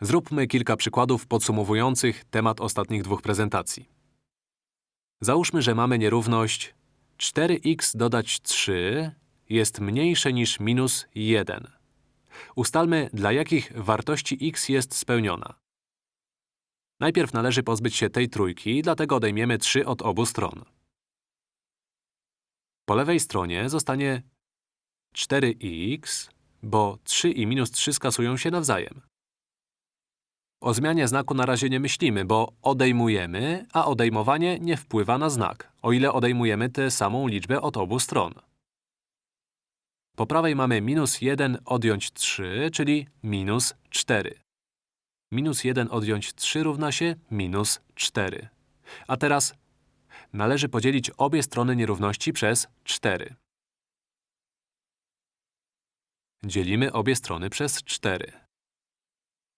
Zróbmy kilka przykładów podsumowujących temat ostatnich dwóch prezentacji. Załóżmy, że mamy nierówność 4x dodać 3 jest mniejsze niż minus 1. Ustalmy, dla jakich wartości x jest spełniona. Najpierw należy pozbyć się tej trójki, dlatego odejmiemy 3 od obu stron. Po lewej stronie zostanie 4x, bo 3 i minus 3 skasują się nawzajem. O zmianie znaku na razie nie myślimy, bo odejmujemy, a odejmowanie nie wpływa na znak, o ile odejmujemy tę samą liczbę od obu stron. Po prawej mamy minus 1 odjąć 3, czyli minus 4. Minus 1 odjąć 3 równa się minus 4. A teraz należy podzielić obie strony nierówności przez 4. Dzielimy obie strony przez 4.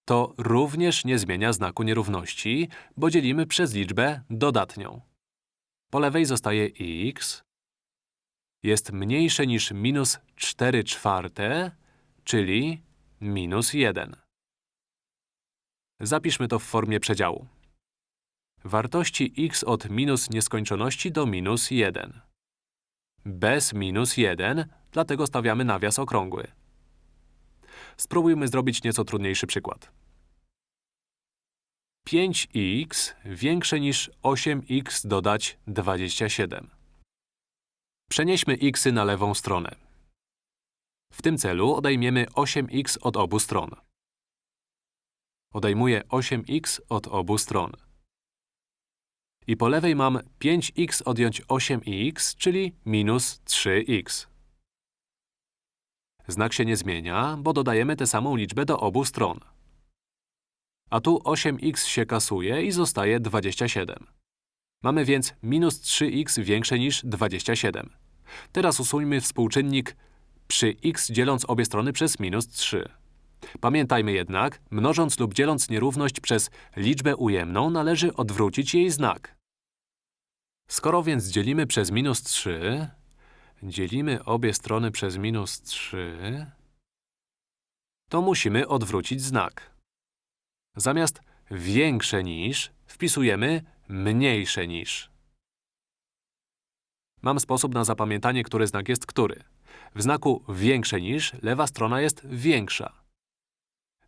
To również nie zmienia znaku nierówności, bo dzielimy przez liczbę dodatnią. Po lewej zostaje x jest mniejsze niż minus 4 czwarte, czyli minus 1. Zapiszmy to w formie przedziału. Wartości x od minus nieskończoności do minus 1. Bez minus 1, dlatego stawiamy nawias okrągły. Spróbujmy zrobić nieco trudniejszy przykład. 5x większe niż 8x dodać 27. Przenieśmy xy na lewą stronę. W tym celu odejmiemy 8x od obu stron. Odejmuję 8x od obu stron. I po lewej mam 5x odjąć 8x, czyli minus 3x. Znak się nie zmienia, bo dodajemy tę samą liczbę do obu stron. A tu 8x się kasuje i zostaje 27. Mamy więc minus 3x większe niż 27. Teraz usuńmy współczynnik przy x dzieląc obie strony przez minus 3. Pamiętajmy jednak, mnożąc lub dzieląc nierówność przez liczbę ujemną, należy odwrócić jej znak. Skoro więc dzielimy przez minus 3, dzielimy obie strony przez minus 3, to musimy odwrócić znak. Zamiast większe niż wpisujemy mniejsze niż. Mam sposób na zapamiętanie, który znak jest który. W znaku większe niż lewa strona jest większa.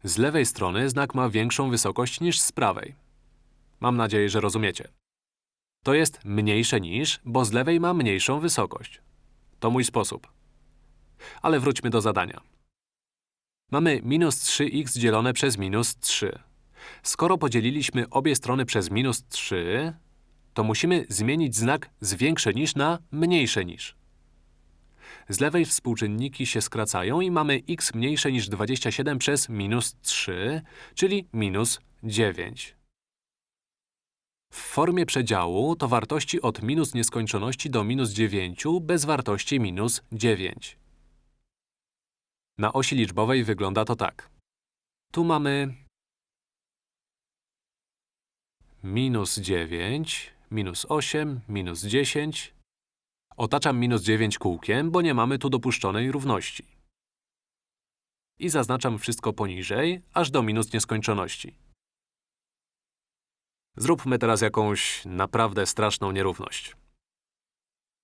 Z lewej strony znak ma większą wysokość niż z prawej. Mam nadzieję, że rozumiecie. To jest mniejsze niż, bo z lewej ma mniejszą wysokość. To mój sposób. Ale wróćmy do zadania. Mamy minus 3x dzielone przez minus 3. Skoro podzieliliśmy obie strony przez minus 3, to musimy zmienić znak z większe niż na mniejsze niż. Z lewej współczynniki się skracają i mamy x mniejsze niż 27 przez minus 3, czyli minus 9. W formie przedziału to wartości od minus nieskończoności do minus 9 bez wartości minus 9. Na osi liczbowej wygląda to tak. Tu mamy minus 9, minus 8, minus 10. Otaczam minus 9 kółkiem, bo nie mamy tu dopuszczonej równości. I zaznaczam wszystko poniżej, aż do minus nieskończoności. Zróbmy teraz jakąś naprawdę straszną nierówność.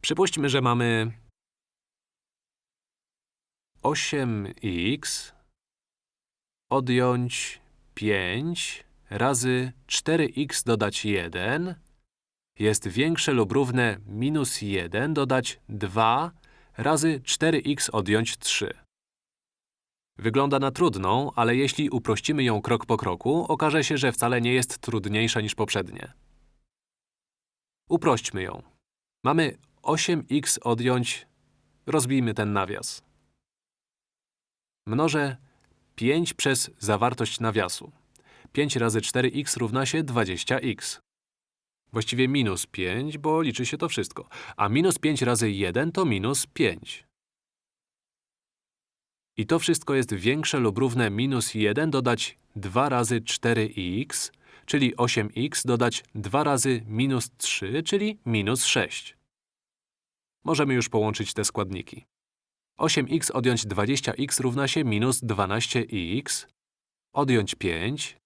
Przypuśćmy, że mamy 8x odjąć 5 razy 4x dodać 1 jest większe lub równe minus 1 dodać 2 razy 4x odjąć 3. Wygląda na trudną, ale jeśli uprościmy ją krok po kroku, okaże się, że wcale nie jest trudniejsza niż poprzednie. Uprośćmy ją. Mamy 8x odjąć… Rozbijmy ten nawias. Mnożę 5 przez zawartość nawiasu. 5 razy 4x równa się 20x. Właściwie minus 5, bo liczy się to wszystko. A minus 5 razy 1 to minus 5. I to wszystko jest większe lub równe minus 1 dodać 2 razy 4x, czyli 8x dodać 2 razy minus 3, czyli minus 6. Możemy już połączyć te składniki. 8x odjąć 20x równa się minus 12x, odjąć 5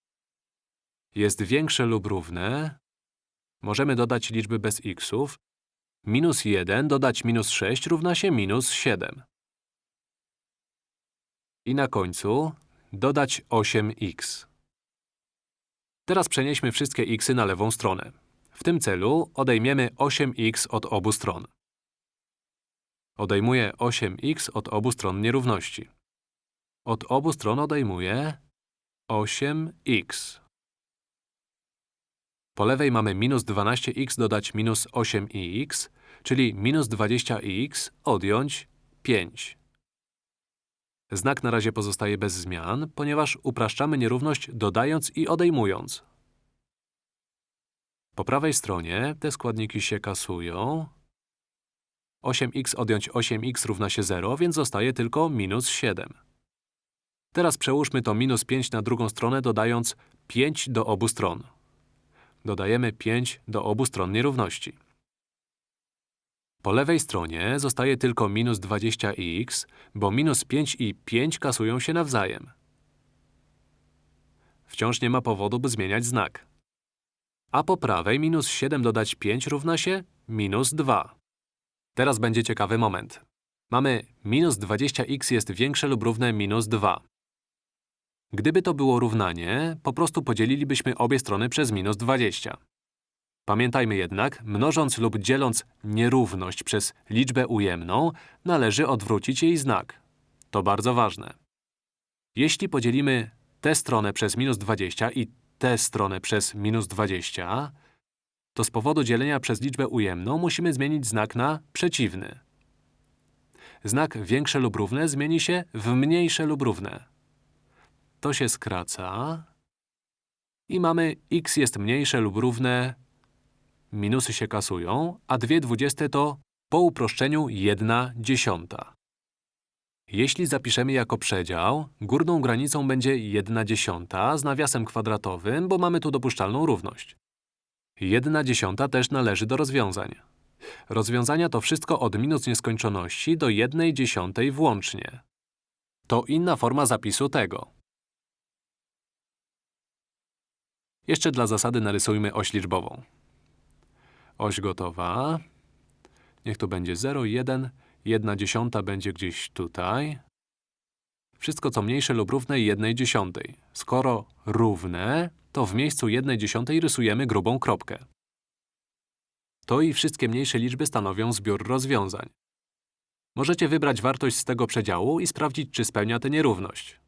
jest większe lub równe, możemy dodać liczby bez xów, minus 1 dodać minus 6 równa się minus 7. I na końcu dodać 8x. Teraz przenieśmy wszystkie xy na lewą stronę. W tym celu odejmiemy 8x od obu stron. Odejmuję 8x od obu stron nierówności. Od obu stron odejmuję 8x. Po lewej mamy minus 12x dodać minus 8x, czyli minus 20x odjąć 5. Znak na razie pozostaje bez zmian, ponieważ upraszczamy nierówność dodając i odejmując. Po prawej stronie te składniki się kasują. 8x odjąć 8x równa się 0, więc zostaje tylko minus 7. Teraz przełóżmy to minus 5 na drugą stronę, dodając 5 do obu stron. Dodajemy 5 do obu stron nierówności. Po lewej stronie zostaje tylko minus 20x, bo minus 5 i 5 kasują się nawzajem. Wciąż nie ma powodu, by zmieniać znak. A po prawej minus 7 dodać 5 równa się minus 2. Teraz będzie ciekawy moment. Mamy minus 20x jest większe lub równe minus 2. Gdyby to było równanie, po prostu podzielilibyśmy obie strony przez minus 20. Pamiętajmy jednak, mnożąc lub dzieląc nierówność przez liczbę ujemną, należy odwrócić jej znak. To bardzo ważne. Jeśli podzielimy tę stronę przez minus 20 i tę stronę przez minus 20, to z powodu dzielenia przez liczbę ujemną musimy zmienić znak na przeciwny. Znak większe lub równe zmieni się w mniejsze lub równe. To się skraca i mamy x jest mniejsze lub równe minusy się kasują, a 2 dwudzieste to po uproszczeniu 1 dziesiąta. Jeśli zapiszemy jako przedział, górną granicą będzie 1 dziesiąta z nawiasem kwadratowym, bo mamy tu dopuszczalną równość. 1 dziesiąta też należy do rozwiązań. Rozwiązania to wszystko od minus nieskończoności do 1 dziesiątej włącznie. To inna forma zapisu tego. Jeszcze dla zasady narysujmy oś liczbową. Oś gotowa. Niech to będzie 0, 1, 1 dziesiąta będzie gdzieś tutaj. Wszystko co mniejsze lub równe 1 dziesiątej. Skoro równe, to w miejscu 1 dziesiątej rysujemy grubą kropkę. To i wszystkie mniejsze liczby stanowią zbiór rozwiązań. Możecie wybrać wartość z tego przedziału i sprawdzić, czy spełnia tę nierówność.